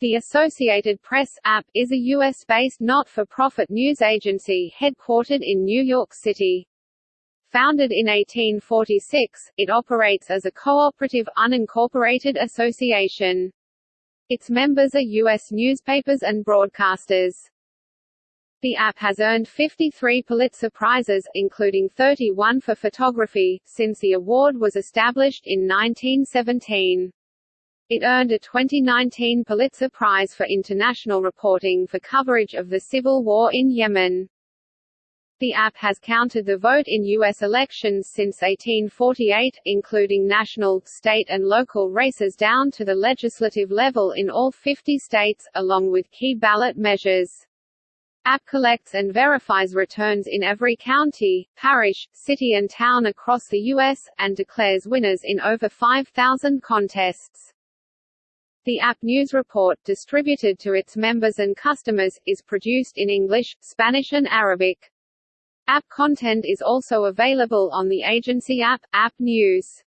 The Associated Press app is a U.S.-based not-for-profit news agency headquartered in New York City. Founded in 1846, it operates as a cooperative, unincorporated association. Its members are U.S. newspapers and broadcasters. The app has earned 53 Pulitzer Prizes, including 31 for photography, since the award was established in 1917. It earned a 2019 Pulitzer Prize for International Reporting for coverage of the civil war in Yemen. The app has counted the vote in U.S. elections since 1848, including national, state and local races down to the legislative level in all 50 states, along with key ballot measures. App collects and verifies returns in every county, parish, city and town across the U.S., and declares winners in over 5,000 contests. The app news report, distributed to its members and customers, is produced in English, Spanish and Arabic. App content is also available on the agency app, App News.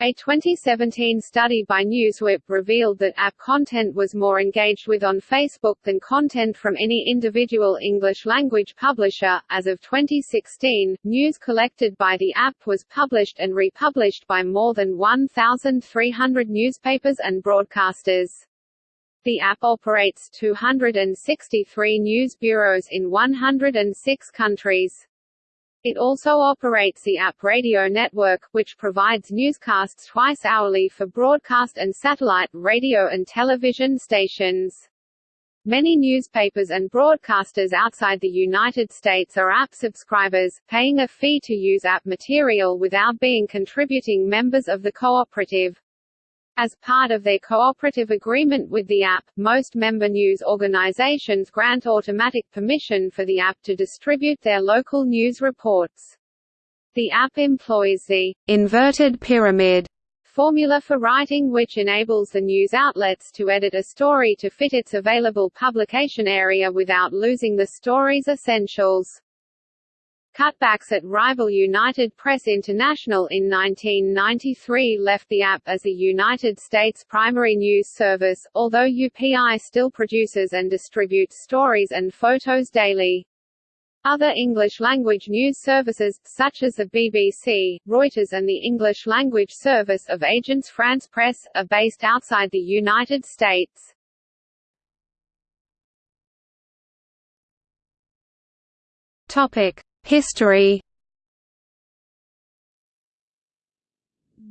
A 2017 study by Newswhip revealed that app content was more engaged with on Facebook than content from any individual English-language publisher. As of 2016, news collected by the app was published and republished by more than 1,300 newspapers and broadcasters. The app operates 263 news bureaus in 106 countries. It also operates the App Radio Network, which provides newscasts twice hourly for broadcast and satellite, radio and television stations. Many newspapers and broadcasters outside the United States are app subscribers, paying a fee to use app material without being contributing members of the cooperative. As part of their cooperative agreement with the app, most member news organizations grant automatic permission for the app to distribute their local news reports. The app employs the inverted pyramid formula for writing which enables the news outlets to edit a story to fit its available publication area without losing the story's essentials. Cutbacks at rival United Press International in 1993 left the app as a United States primary news service, although UPI still produces and distributes stories and photos daily. Other English-language news services, such as the BBC, Reuters and the English-language service of Agence France Presse, are based outside the United States. Topic. History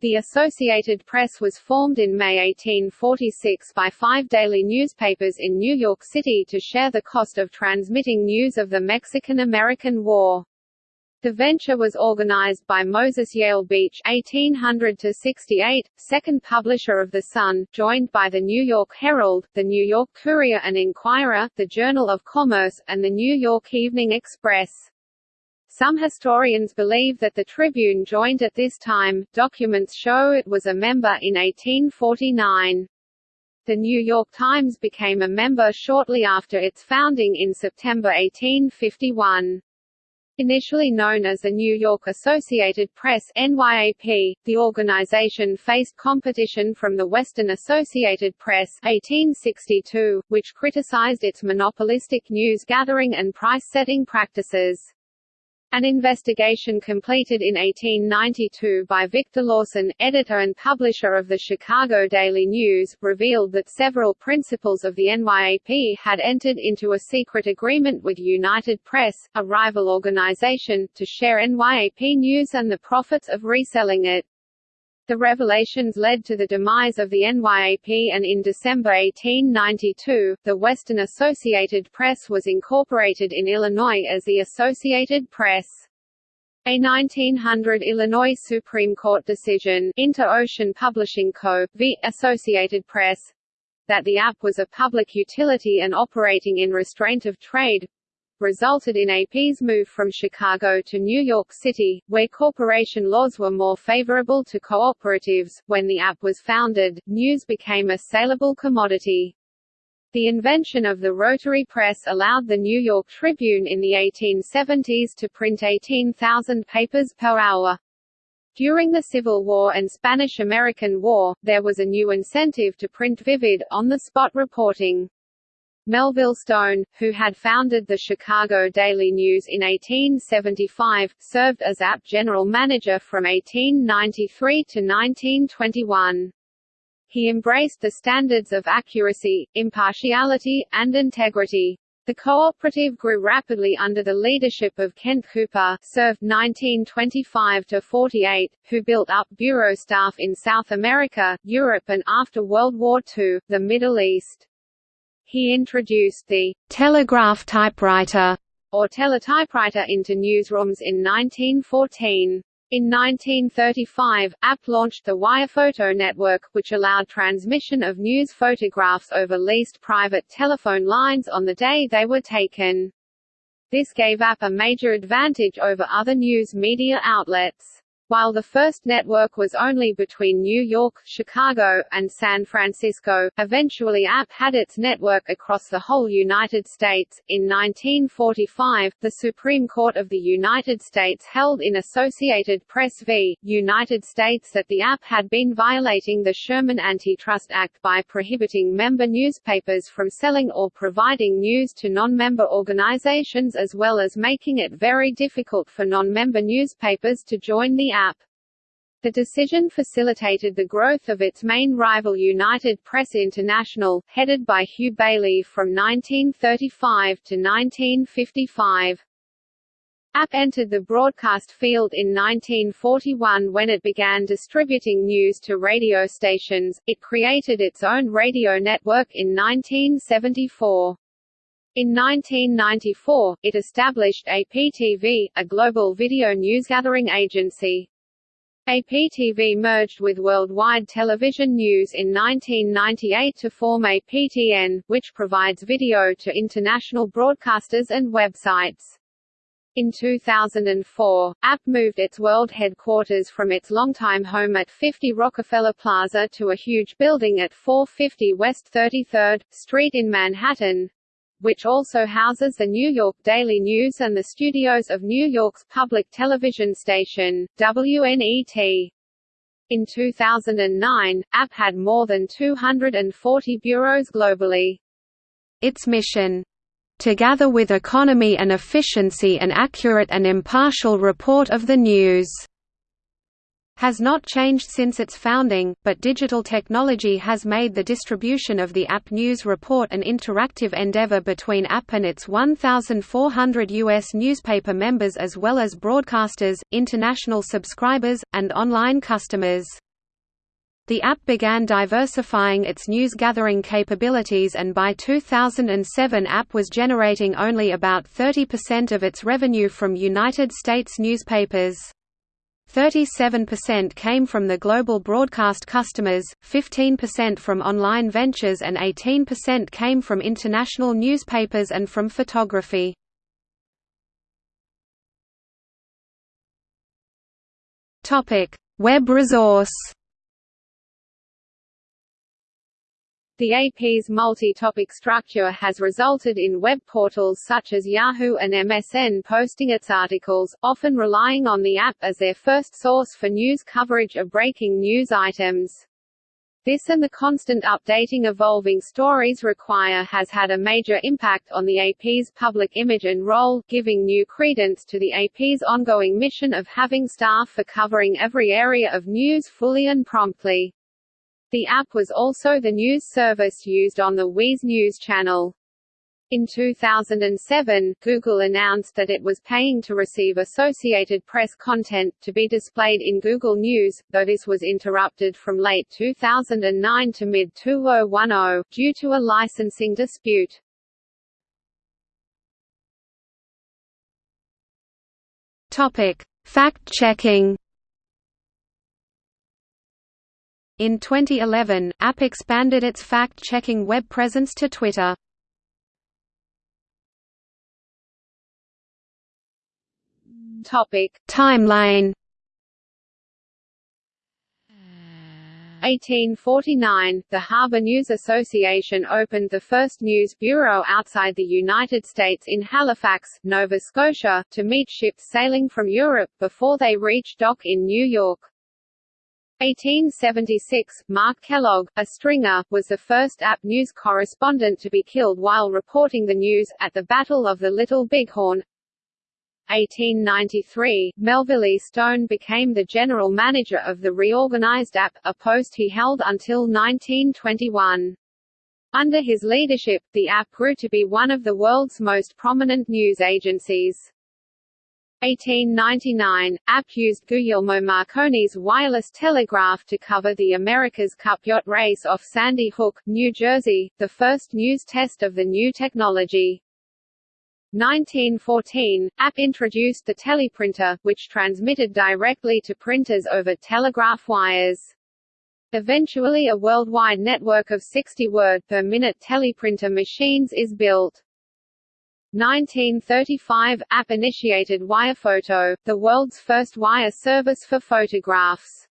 The Associated Press was formed in May 1846 by five daily newspapers in New York City to share the cost of transmitting news of the Mexican–American War. The venture was organized by Moses Yale Beach (1800–68), second publisher of The Sun, joined by the New York Herald, the New York Courier and Inquirer, the Journal of Commerce, and the New York Evening Express. Some historians believe that the Tribune joined at this time, documents show it was a member in 1849. The New York Times became a member shortly after its founding in September 1851. Initially known as the New York Associated Press NYAP, the organization faced competition from the Western Associated Press 1862, which criticized its monopolistic news gathering and price-setting practices. An investigation completed in 1892 by Victor Lawson, editor and publisher of the Chicago Daily News, revealed that several principals of the NYAP had entered into a secret agreement with United Press, a rival organization, to share NYAP news and the profits of reselling it. The revelations led to the demise of the NYAP and in December 1892, the Western Associated Press was incorporated in Illinois as the Associated Press. A 1900 Illinois Supreme Court decision Inter-Ocean Publishing Co., v. Associated Press, that the app was a public utility and operating in restraint of trade, resulted in AP's move from Chicago to New York City, where corporation laws were more favorable to cooperatives. When the app was founded, news became a saleable commodity. The invention of the rotary press allowed the New York Tribune in the 1870s to print 18,000 papers per hour. During the Civil War and Spanish–American War, there was a new incentive to print vivid, on-the-spot reporting. Melville Stone, who had founded the Chicago Daily News in 1875, served as AP general manager from 1893 to 1921. He embraced the standards of accuracy, impartiality, and integrity. The cooperative grew rapidly under the leadership of Kent Cooper served 1925–48, who built up bureau staff in South America, Europe and after World War II, the Middle East. He introduced the «telegraph typewriter» or teletypewriter into newsrooms in 1914. In 1935, App launched the Wirephoto network, which allowed transmission of news photographs over leased private telephone lines on the day they were taken. This gave App a major advantage over other news media outlets. While the first network was only between New York, Chicago, and San Francisco, eventually AP had its network across the whole United States. In 1945, the Supreme Court of the United States held in Associated Press v. United States that the AP had been violating the Sherman Antitrust Act by prohibiting member newspapers from selling or providing news to non-member organizations as well as making it very difficult for non-member newspapers to join the AP. The decision facilitated the growth of its main rival United Press International, headed by Hugh Baillie from 1935 to 1955. AP entered the broadcast field in 1941 when it began distributing news to radio stations. It created its own radio network in 1974. In 1994, it established APTV, a global video newsgathering agency. APTV merged with Worldwide Television News in 1998 to form APTN, which provides video to international broadcasters and websites. In 2004, AP moved its world headquarters from its longtime home at 50 Rockefeller Plaza to a huge building at 450 West 33rd Street in Manhattan, which also houses the New York Daily News and the studios of New York's public television station, WNET. In 2009, AP had more than 240 bureaus globally. Its mission to gather with economy and efficiency an accurate and impartial report of the news has not changed since its founding, but digital technology has made the distribution of the app News Report an interactive endeavor between app and its 1,400 U.S. newspaper members as well as broadcasters, international subscribers, and online customers. The app began diversifying its news gathering capabilities and by 2007 app was generating only about 30% of its revenue from United States newspapers. 37% came from the global broadcast customers, 15% from online ventures and 18% came from international newspapers and from photography. Web resource The AP's multi-topic structure has resulted in web portals such as Yahoo and MSN posting its articles, often relying on the AP as their first source for news coverage of breaking news items. This and the constant updating evolving stories require has had a major impact on the AP's public image and role, giving new credence to the AP's ongoing mission of having staff for covering every area of news fully and promptly. The app was also the news service used on the Wiz News channel. In 2007, Google announced that it was paying to receive Associated Press content, to be displayed in Google News, though this was interrupted from late 2009 to mid-2010, due to a licensing dispute. Fact-checking In 2011, AP expanded its fact-checking web presence to Twitter. Topic: Timeline 1849, the Harbor News Association opened the first news bureau outside the United States in Halifax, Nova Scotia, to meet ships sailing from Europe, before they reached dock in New York. 1876, Mark Kellogg, a stringer, was the first AP News correspondent to be killed while reporting the news, at the Battle of the Little Bighorn. 1893, Melville E. Stone became the general manager of the reorganized AP, a post he held until 1921. Under his leadership, the AP grew to be one of the world's most prominent news agencies. 1899, AP used Guglielmo Marconi's wireless telegraph to cover the America's Cup yacht race off Sandy Hook, New Jersey, the first news test of the new technology. 1914, App introduced the teleprinter, which transmitted directly to printers over telegraph wires. Eventually a worldwide network of 60 word per minute teleprinter machines is built. 1935 App initiated Wirephoto, the world's first wire service for photographs.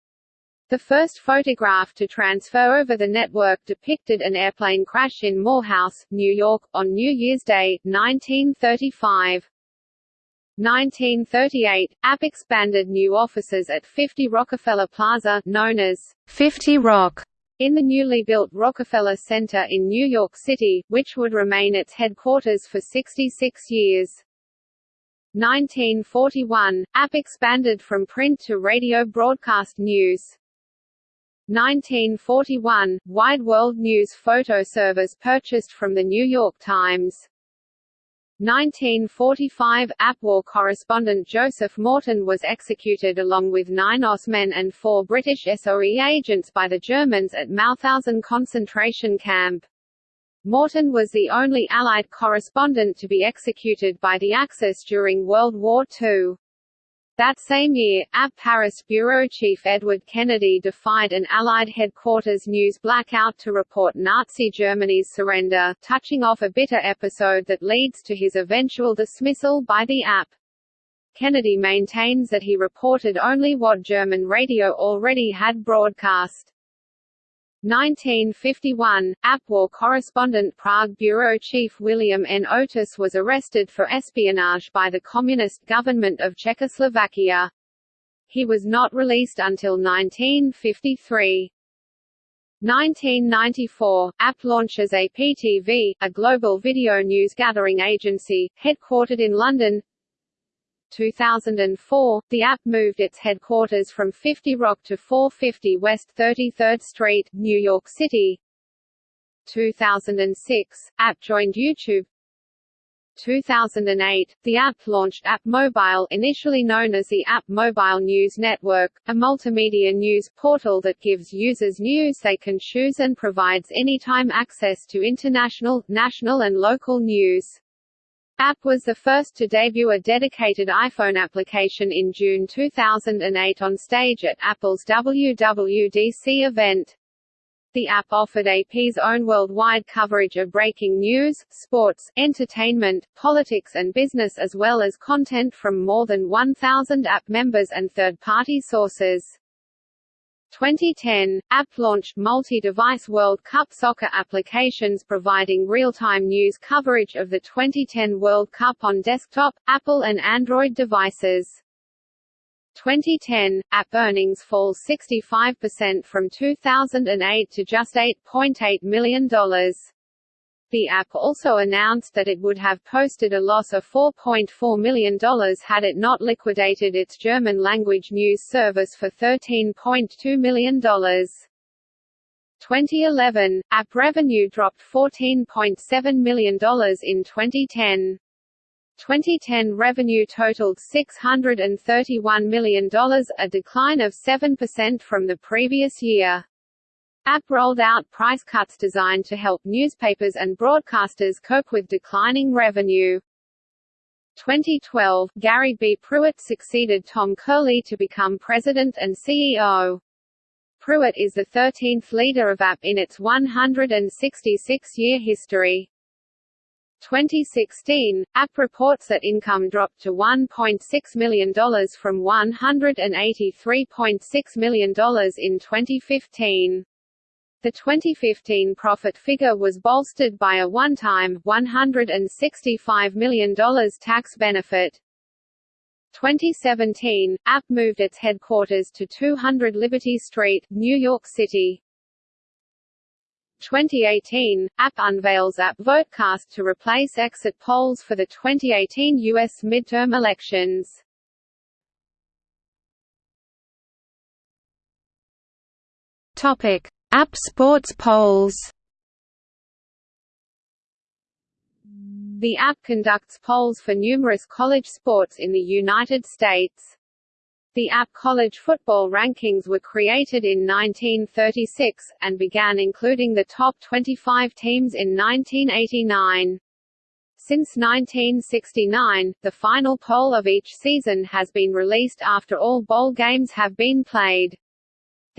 The first photograph to transfer over the network depicted an airplane crash in Morehouse, New York, on New Year's Day, 1935. 1938, App expanded new offices at 50 Rockefeller Plaza known as 50 Rock in the newly built Rockefeller Center in New York City, which would remain its headquarters for 66 years. 1941, AP expanded from print to radio broadcast news. 1941, Wide World News photo service purchased from the New York Times. 1945 AP war correspondent Joseph Morton was executed along with nine OSS men and four British SOE agents by the Germans at Mauthausen concentration camp. Morton was the only Allied correspondent to be executed by the Axis during World War II. That same year, AP Paris bureau chief Edward Kennedy defied an Allied headquarters news blackout to report Nazi Germany's surrender, touching off a bitter episode that leads to his eventual dismissal by the AP. Kennedy maintains that he reported only what German radio already had broadcast. 1951, AP war correspondent Prague bureau chief William N. Oatis was arrested for espionage by the Communist government of Czechoslovakia. He was not released until 1953. 1994, AP launches APTV, a global video news gathering agency, headquartered in London. 2004, the app moved its headquarters from 50 Rock to 450 West 33rd Street, New York City. 2006, app joined YouTube. 2008, the app launched App Mobile initially known as the App Mobile News Network, a multimedia news portal that gives users news they can choose and provides anytime access to international, national and local news. App was the first to debut a dedicated iPhone application in June 2008 on stage at Apple's WWDC event. The app offered AP's own worldwide coverage of breaking news, sports, entertainment, politics and business as well as content from more than 1,000 app members and third-party sources. 2010, app launched multi-device World Cup soccer applications providing real-time news coverage of the 2010 World Cup on desktop, Apple and Android devices. 2010, app earnings fall 65% from 2008 to just $8.8 million. The app also announced that it would have posted a loss of $4.4 million had it not liquidated its German-language news service for $13.2 million. 2011, app revenue dropped $14.7 million in 2010. 2010 revenue totaled $631 million, a decline of 7% from the previous year. App rolled out price cuts designed to help newspapers and broadcasters cope with declining revenue. 2012, Gary B. Pruitt succeeded Tom Curley to become president and CEO. Pruitt is the 13th leader of App in its 166-year history. 2016, app reports that income dropped to $1.6 million from $183.6 million in 2015. The 2015 profit figure was bolstered by a one-time, $165 million tax benefit. 2017, App moved its headquarters to 200 Liberty Street, New York City. 2018, App unveils App Votecast to replace exit polls for the 2018 U.S. midterm elections. Topic: App Sports polls. The app conducts polls for numerous college sports in the United States. The app College Football Rankings were created in 1936, and began including the top 25 teams in 1989. Since 1969, the final poll of each season has been released after all bowl games have been played.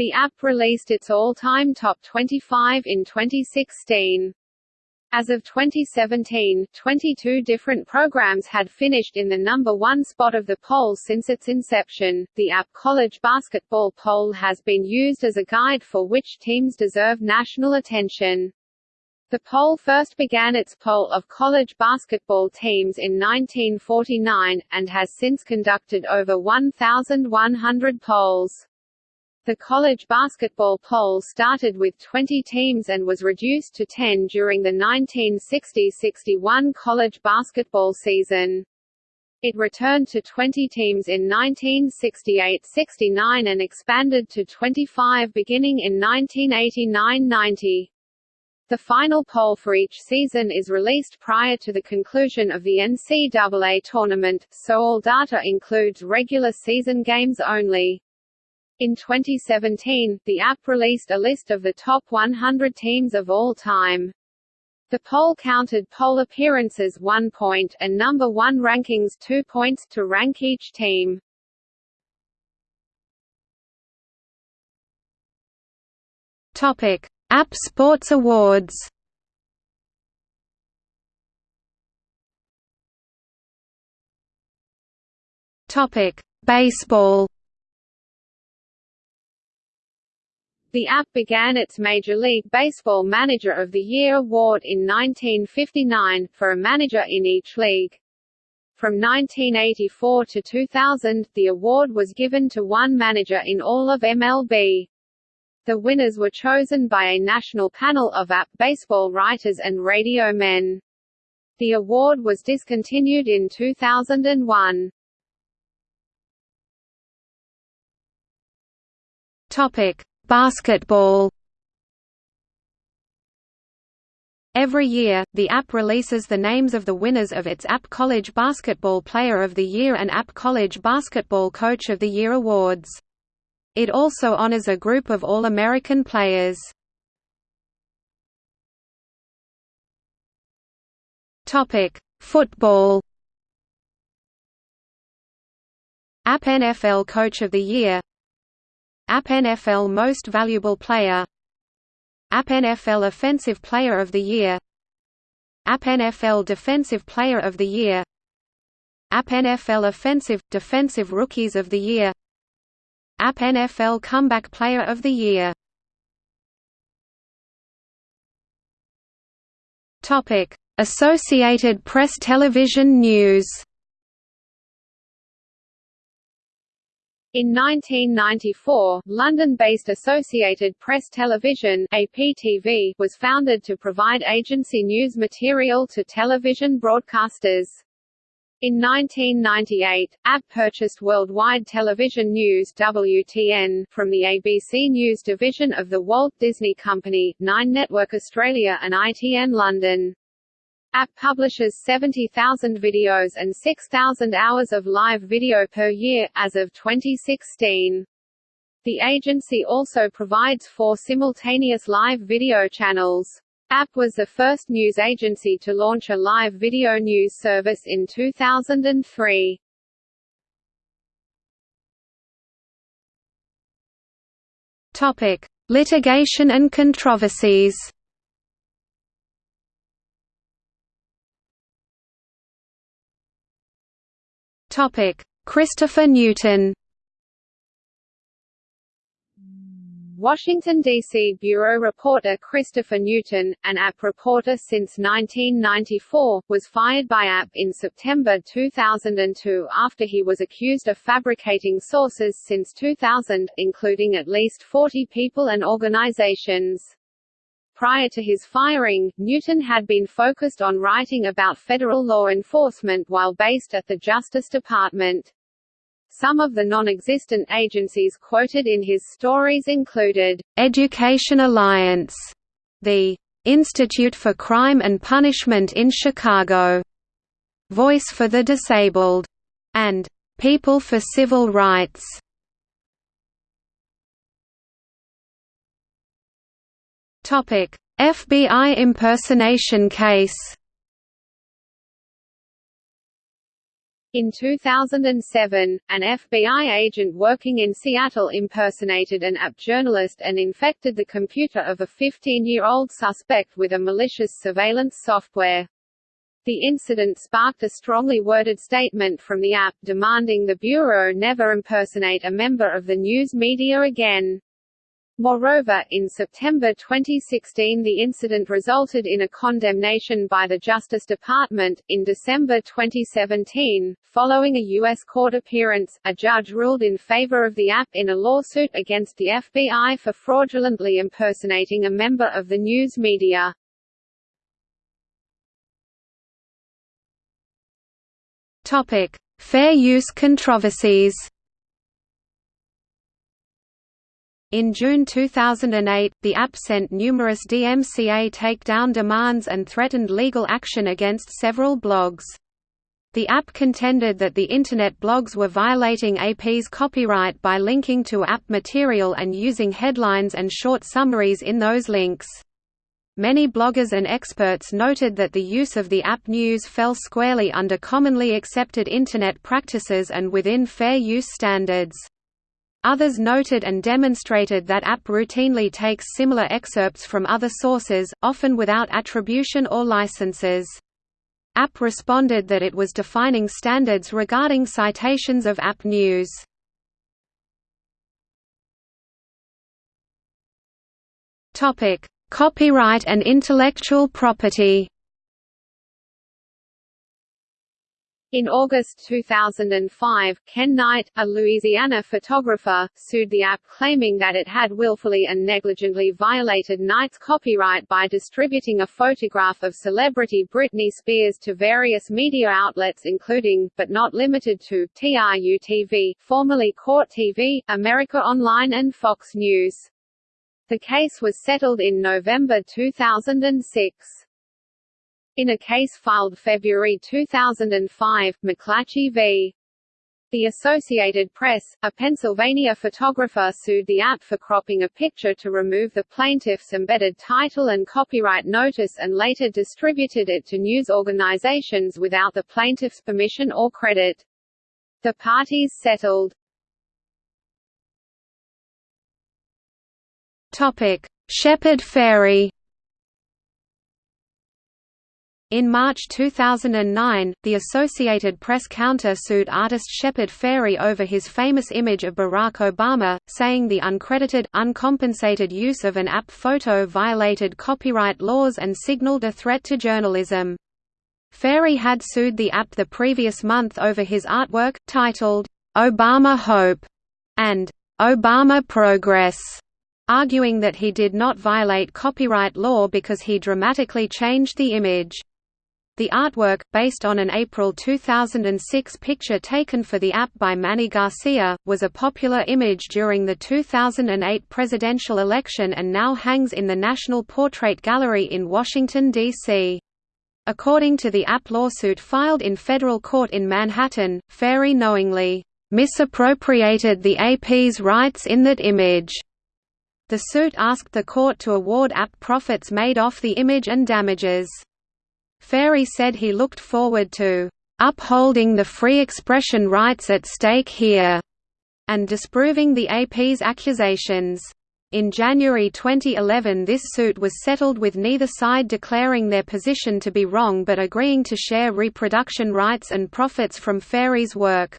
The app released its all-time top 25 in 2016. As of 2017, 22 different programs had finished in the number one spot of the poll since its inception. The app College Basketball Poll has been used as a guide for which teams deserve national attention. The poll first began its poll of college basketball teams in 1949, and has since conducted over 1,100 polls. The college basketball poll started with 20 teams and was reduced to 10 during the 1960–61 college basketball season. It returned to 20 teams in 1968–69 and expanded to 25 beginning in 1989–90. The final poll for each season is released prior to the conclusion of the NCAA tournament, so all data includes regular season games only. In 2017, the app released a list of the top 100 teams of all time. The poll counted poll appearances 1 point and number 1 rankings 2 points to rank each team. Topic: App Sports Awards. Topic: Baseball. The app began its Major League Baseball Manager of the Year award in 1959, for a manager in each league. From 1984 to 2000, the award was given to one manager in all of MLB. The winners were chosen by a national panel of app baseball writers and radio men. The award was discontinued in 2001. Topic: Basketball Every year, the app releases the names of the winners of its App College Basketball Player of the Year and App College Basketball Coach of the Year awards. It also honors a group of All-American players. Football App NFL Coach of the Year App NFL Most Valuable Player. App NFL Offensive Player of the Year. App NFL Defensive Player of the Year. App NFL Offensive – Defensive Rookies of the Year. App NFL Comeback Player of the Year. Associated Press Television News In 1994, London-based Associated Press Television APTV was founded to provide agency news material to television broadcasters. In 1998, AP purchased Worldwide Television News WTN from the ABC News division of the Walt Disney Company, Nine Network Australia and ITN London. App publishes 70,000 videos and 6,000 hours of live video per year, as of 2016. The agency also provides four simultaneous live video channels. App was the first news agency to launch a live video news service in 2003. Topic: Litigation and controversies. Christopher Newton Washington, D.C. Bureau reporter Christopher Newton, an app reporter since 1994, was fired by app in September 2002 after he was accused of fabricating sources since 2000, including at least 40 people and organizations. Prior to his firing, Newton had been focused on writing about federal law enforcement while based at the Justice Department. Some of the non-existent agencies quoted in his stories included, "'Education Alliance", the "'Institute for Crime and Punishment in Chicago", "'Voice for the Disabled", and "'People for Civil Rights". FBI impersonation case In 2007, an FBI agent working in Seattle impersonated an app journalist and infected the computer of a 15-year-old suspect with a malicious surveillance software. The incident sparked a strongly worded statement from the app demanding the Bureau never impersonate a member of the news media again. Moreover, in September 2016 the incident resulted in a condemnation by the Justice Department. In December 2017, following a U.S. court appearance, a judge ruled in favor of the app in a lawsuit against the FBI for fraudulently impersonating a member of the news media. Topic: Fair use controversies. In June 2008, the app sent numerous DMCA takedown demands and threatened legal action against several blogs. The app contended that the Internet blogs were violating AP's copyright by linking to app material and using headlines and short summaries in those links. Many bloggers and experts noted that the use of the app news fell squarely under commonly accepted Internet practices and within fair use standards. Others noted and demonstrated that app routinely takes similar excerpts from other sources, often without attribution or licenses. App responded that it was defining standards regarding citations of app news. Copyright and intellectual property In August 2005, Ken Knight, a Louisiana photographer, sued the app claiming that it had willfully and negligently violated Knight's copyright by distributing a photograph of celebrity Britney Spears to various media outlets including, but not limited to, TRU-TV, formerly Court TV, America Online and Fox News. The case was settled in November 2006. In a case filed February 2005, McClatchy v. The Associated Press, a Pennsylvania photographer sued the app for cropping a picture to remove the plaintiff's embedded title and copyright notice and later distributed it to news organizations without the plaintiff's permission or credit. The parties settled. Topic: Shepard Fairey in March 2009, the Associated Press counter-sued artist Shepard Fairey over his famous image of Barack Obama, saying the uncredited, uncompensated use of an app photo violated copyright laws and signaled a threat to journalism. Fairey had sued the app the previous month over his artwork, titled, "'Obama Hope' and "'Obama Progress' arguing that he did not violate copyright law because he dramatically changed the image. The artwork, based on an April 2006 picture taken for the app by Manny Garcia, was a popular image during the 2008 presidential election and now hangs in the National Portrait Gallery in Washington, D.C. According to the app lawsuit filed in federal court in Manhattan, Fairey knowingly misappropriated the AP's rights in that image. The suit asked the court to award app profits made off the image and damages. Fairey said he looked forward to upholding the free expression rights at stake here, and disproving the AP's accusations. In January 2011 this suit was settled with neither side declaring their position to be wrong but agreeing to share reproduction rights and profits from Fairey's work.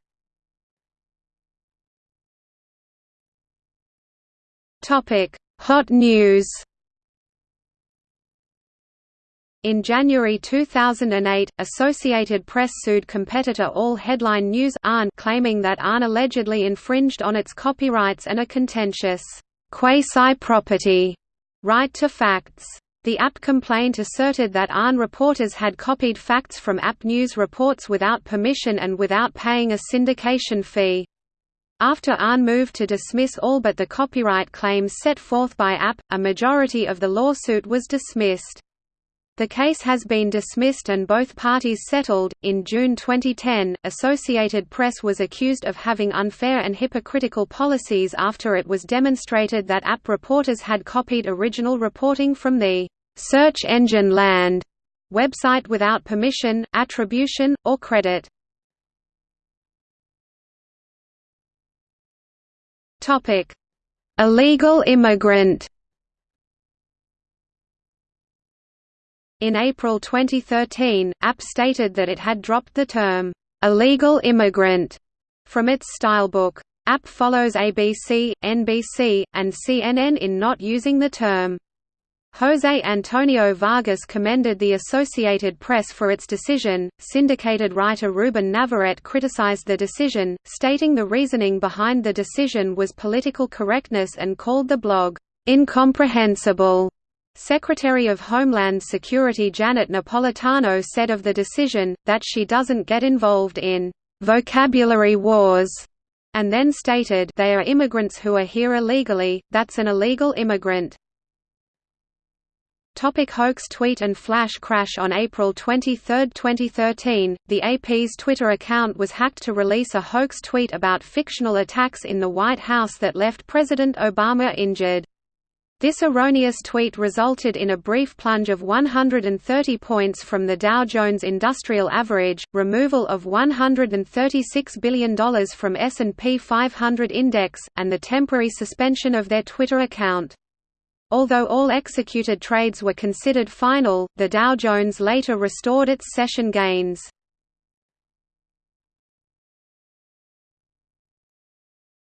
Hot news in January 2008, Associated Press sued competitor All Headline News ARN claiming that ARN allegedly infringed on its copyrights and a contentious quasi-property right to facts. The APP complaint asserted that ARN reporters had copied facts from APP News reports without permission and without paying a syndication fee. After ARN moved to dismiss all but the copyright claims set forth by APP, a majority of the lawsuit was dismissed. The case has been dismissed and both parties settled. In June 2010, Associated Press was accused of having unfair and hypocritical policies after it was demonstrated that app reporters had copied original reporting from the search engine land website without permission, attribution, or credit. Topic: Illegal immigrant In April 2013, APP stated that it had dropped the term, "'illegal immigrant' from its stylebook. APP follows ABC, NBC, and CNN in not using the term. José Antonio Vargas commended the Associated Press for its decision. Syndicated writer Ruben Navarrete criticized the decision, stating the reasoning behind the decision was political correctness and called the blog incomprehensible. Secretary of Homeland Security Janet Napolitano said of the decision, that she doesn't get involved in «vocabulary wars» and then stated they are immigrants who are here illegally, that's an illegal immigrant. Topic hoax tweet and flash crash On April 23, 2013, the AP's Twitter account was hacked to release a hoax tweet about fictional attacks in the White House that left President Obama injured. This erroneous tweet resulted in a brief plunge of 130 points from the Dow Jones Industrial Average, removal of $136 billion from S&P 500 Index, and the temporary suspension of their Twitter account. Although all executed trades were considered final, the Dow Jones later restored its session gains.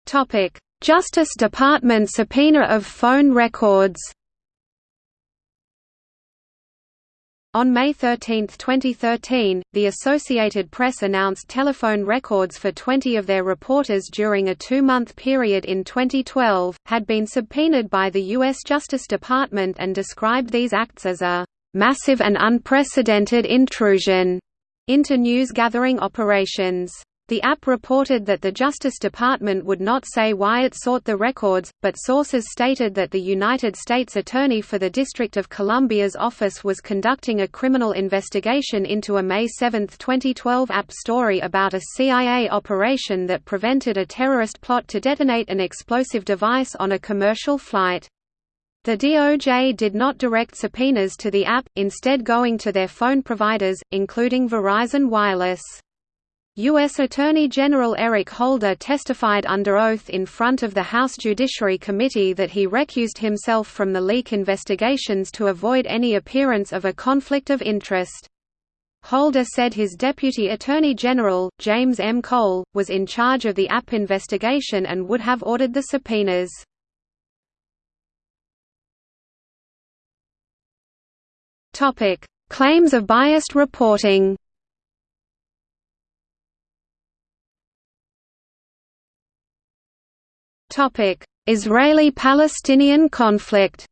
Topic: Justice Department subpoena of phone records On May 13, 2013, the Associated Press announced telephone records for 20 of their reporters during a two-month period in 2012, had been subpoenaed by the U.S. Justice Department and described these acts as a "...massive and unprecedented intrusion." into news-gathering operations. The app reported that the Justice Department would not say why it sought the records, but sources stated that the United States Attorney for the District of Columbia's office was conducting a criminal investigation into a May 7, 2012 app story about a CIA operation that prevented a terrorist plot to detonate an explosive device on a commercial flight. The DOJ did not direct subpoenas to the app, instead going to their phone providers, including Verizon Wireless. U.S. Attorney General Eric Holder testified under oath in front of the House Judiciary Committee that he recused himself from the leak investigations to avoid any appearance of a conflict of interest. Holder said his Deputy Attorney General, James M. Cole, was in charge of the app investigation and would have ordered the subpoenas. Claims of biased reporting Israeli-Palestinian conflict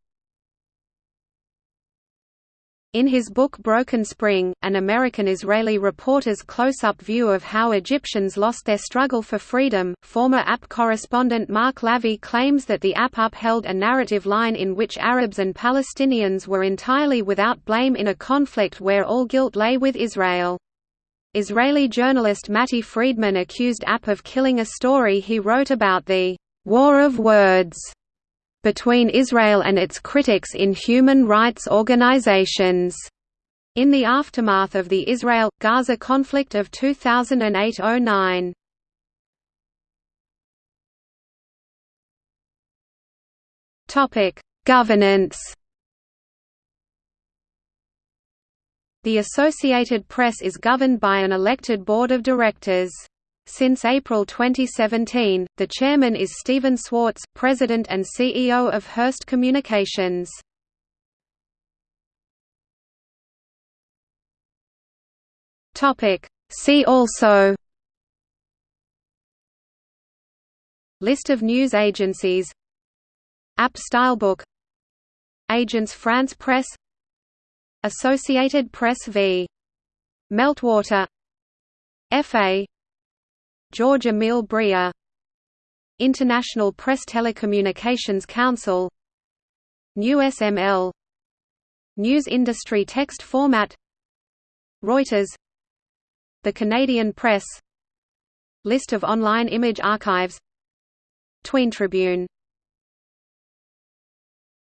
in his book Broken Spring, an American-Israeli reporter's close-up view of how Egyptians lost their struggle for freedom, former app correspondent Mark Lavie claims that the app upheld a narrative line in which Arabs and Palestinians were entirely without blame in a conflict where all guilt lay with Israel. Israeli journalist Matti Friedman accused app of killing a story he wrote about the war of words between Israel and its critics in human rights organizations. In the aftermath of the Israel-Gaza conflict of 2008–09. Topic: Governance. The Associated Press is governed by an elected board of directors. Since April 2017, the chairman is Stephen Swartz, president and CEO of Hearst Communications. See also List of news agencies App Stylebook Agence France Presse Associated Press v. Meltwater F.A. George Emile Briere International Press Telecommunications Council. NewsML News Industry Text Format. Reuters. The Canadian Press. List of online image archives. Tween Tribune